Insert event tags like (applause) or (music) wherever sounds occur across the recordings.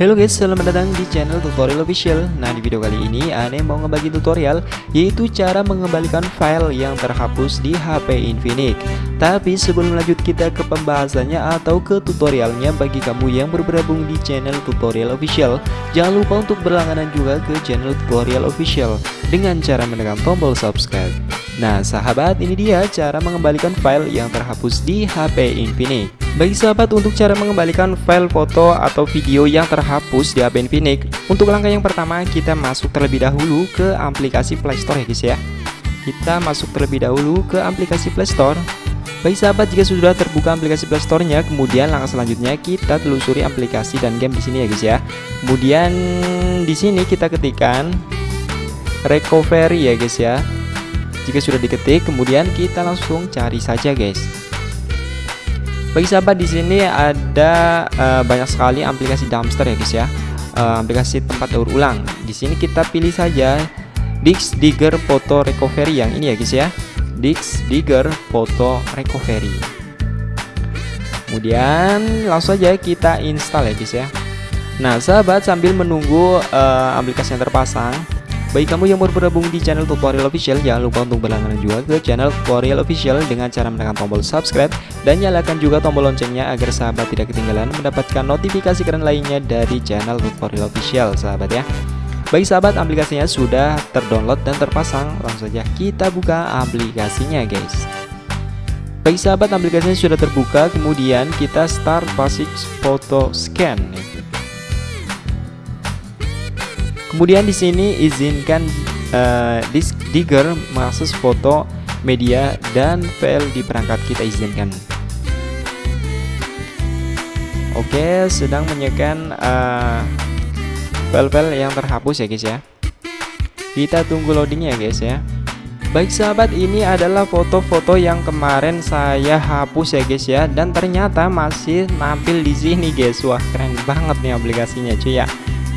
Halo guys, selamat datang di channel tutorial official. Nah di video kali ini Ane mau ngebagi tutorial Yaitu cara mengembalikan file yang terhapus di HP Infinix. Tapi sebelum lanjut kita ke pembahasannya atau ke tutorialnya Bagi kamu yang bergabung di channel tutorial official. Jangan lupa untuk berlangganan juga ke channel tutorial official. Dengan cara menekan tombol subscribe Nah sahabat ini dia cara mengembalikan file yang terhapus di HP Infinix Bagi sahabat untuk cara mengembalikan file foto atau video yang terhapus di HP Infinix Untuk langkah yang pertama kita masuk terlebih dahulu ke aplikasi Playstore ya guys ya Kita masuk terlebih dahulu ke aplikasi Playstore Bagi sahabat jika sudah terbuka aplikasi Playstore-nya, kemudian langkah selanjutnya kita telusuri aplikasi dan game di sini ya guys ya. Kemudian di sini kita ketikkan recovery ya guys ya. Jika sudah diketik, kemudian kita langsung cari saja, guys. Bagi sahabat di sini ada uh, banyak sekali aplikasi dumpster ya, guys ya. Uh, aplikasi tempat daur ulang. Di sini kita pilih saja Dix Digger Photo Recovery yang ini ya, guys ya. Dix Digger Photo Recovery. Kemudian langsung saja kita install ya, guys ya. Nah, sahabat sambil menunggu uh, aplikasi yang terpasang, bagi kamu yang baru bergabung di channel tutorial official, jangan lupa untuk berlangganan juga ke channel tutorial official dengan cara menekan tombol subscribe dan nyalakan juga tombol loncengnya agar sahabat tidak ketinggalan mendapatkan notifikasi keren lainnya dari channel tutorial official, sahabat ya. Bagi sahabat aplikasinya sudah terdownload dan terpasang, langsung saja kita buka aplikasinya guys. Bagi sahabat aplikasinya sudah terbuka, kemudian kita start basic photo scan. Kemudian di sini izinkan uh, disk digger mengakses foto, media dan file di perangkat kita izinkan. Oke, sedang menyekan file-file yang terhapus ya guys ya. Kita tunggu loading ya guys ya. Baik sahabat, ini adalah foto-foto yang kemarin saya hapus ya guys ya dan ternyata masih nampil di sini guys. Wah, keren banget nih aplikasinya cuy ya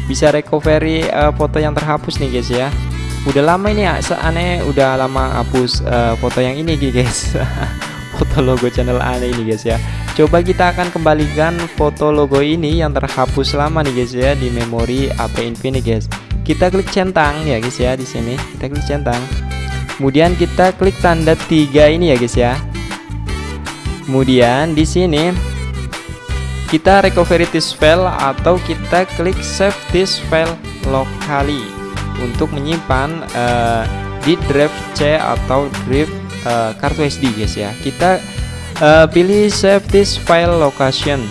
bisa recovery uh, foto yang terhapus nih guys ya. Udah lama ini ya aneh udah lama hapus uh, foto yang ini guys. (laughs) Foto logo channel aneh ini guys ya. Coba kita akan kembalikan foto logo ini yang terhapus lama nih guys ya di memori HP Infinix guys. Kita klik centang ya guys ya di sini. Kita klik centang. Kemudian kita klik tanda tiga ini ya guys ya. Kemudian di sini kita recovery this file atau kita klik save this file locally untuk menyimpan uh, di drive C atau drive uh, kartu SD guys ya. Kita uh, pilih save this file location.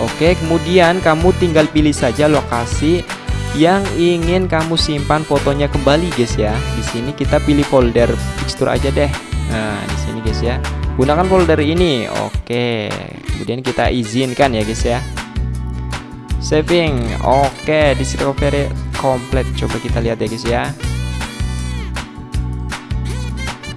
Oke kemudian kamu tinggal pilih saja lokasi yang ingin kamu simpan fotonya kembali guys ya. Di sini kita pilih folder fixture aja deh. Nah di sini guys ya gunakan folder ini. Oke kemudian kita izinkan ya guys ya. Saving. Oke di recovery komplit. Coba kita lihat ya guys ya.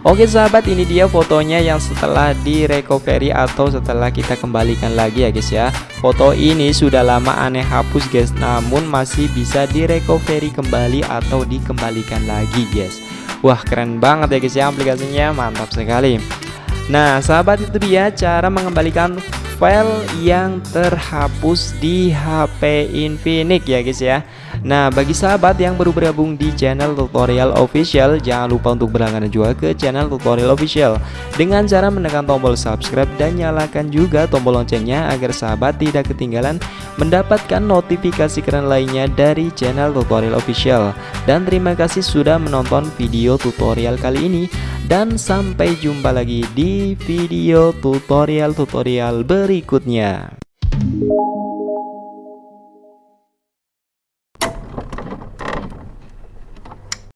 Oke sahabat ini dia fotonya yang setelah di recovery atau setelah kita kembalikan lagi ya guys ya. Foto ini sudah lama aneh hapus guys namun masih bisa di recovery kembali atau dikembalikan lagi guys. Wah keren banget ya guys ya aplikasinya. Mantap sekali Nah sahabat itu dia cara mengembalikan file yang terhapus di HP Infinix ya guys ya. Nah bagi sahabat yang baru bergabung di channel tutorial official Jangan lupa untuk berlangganan juga ke channel tutorial official. Dengan cara menekan tombol subscribe dan nyalakan juga tombol loncengnya Agar sahabat tidak ketinggalan mendapatkan notifikasi keren lainnya dari channel tutorial official. Dan terima kasih sudah menonton video tutorial kali ini Dan sampai jumpa lagi di video tutorial-tutorial berikutnya